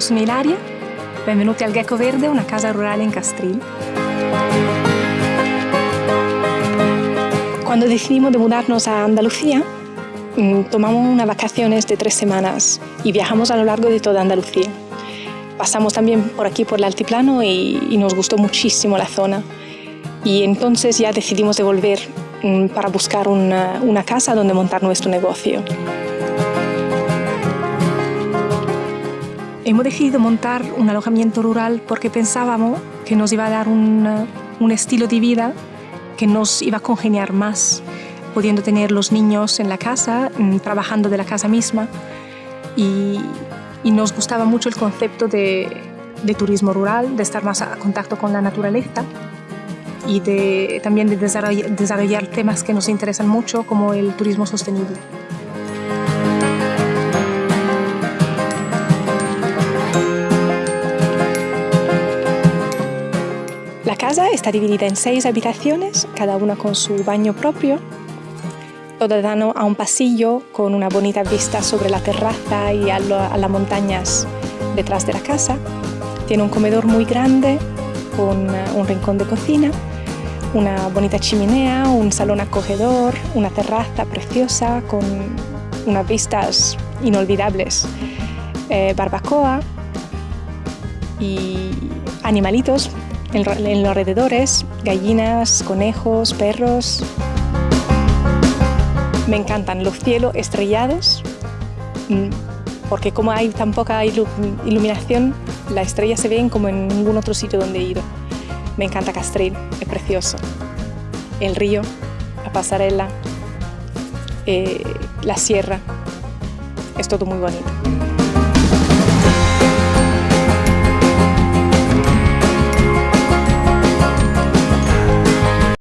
sono Ilaria, benvenuti al Gecko Verde, una casa rurale in Castril. Cuando decidimos de mudarnos a Andalucía, mm, tomamos unas vacaciones de tres semanas y viajamos a lo largo de toda Andalucía. Pasamos también por aquí, por el altiplano, y, y nos gustó muchísimo la zona. Y entonces ya decidimos de volver mm, para buscar una, una casa donde montar nuestro negocio. Hemos decidido montar un alojamiento rural porque pensábamos que nos iba a dar un, un estilo de vida que nos iba a congeniar más, pudiendo tener los niños en la casa, mm, trabajando de la casa misma. Y, y nos gustaba mucho el concepto de, de, turismo rural, de estar más a contacto con la naturaleza y de, también de desarrollar, desarrollar temas que nos interesan mucho como el turismo sostenible. Casa está dividida en seis habitaciones, cada una con su baño propio. Todo dan a un pasillo con una bonita vista sobre la terraza y a, lo, a las montañas detrás de la casa. Tiene un comedor muy grande con un rincón de cocina, una bonita chimenea, un salón acogedor, una terraza preciosa con unas vistas inolvidables, eh, barbacoa y animalitos en, los alrededores, gallinas, conejos, perros. Me encantan los cielos estrellados, mm, porque como hay tan poca iluminación, las estrellas se ven como en ningún otro sitio donde he ido. Me encanta Castril, es precioso. El río, la pasarela, eh, la sierra, es todo muy bonito.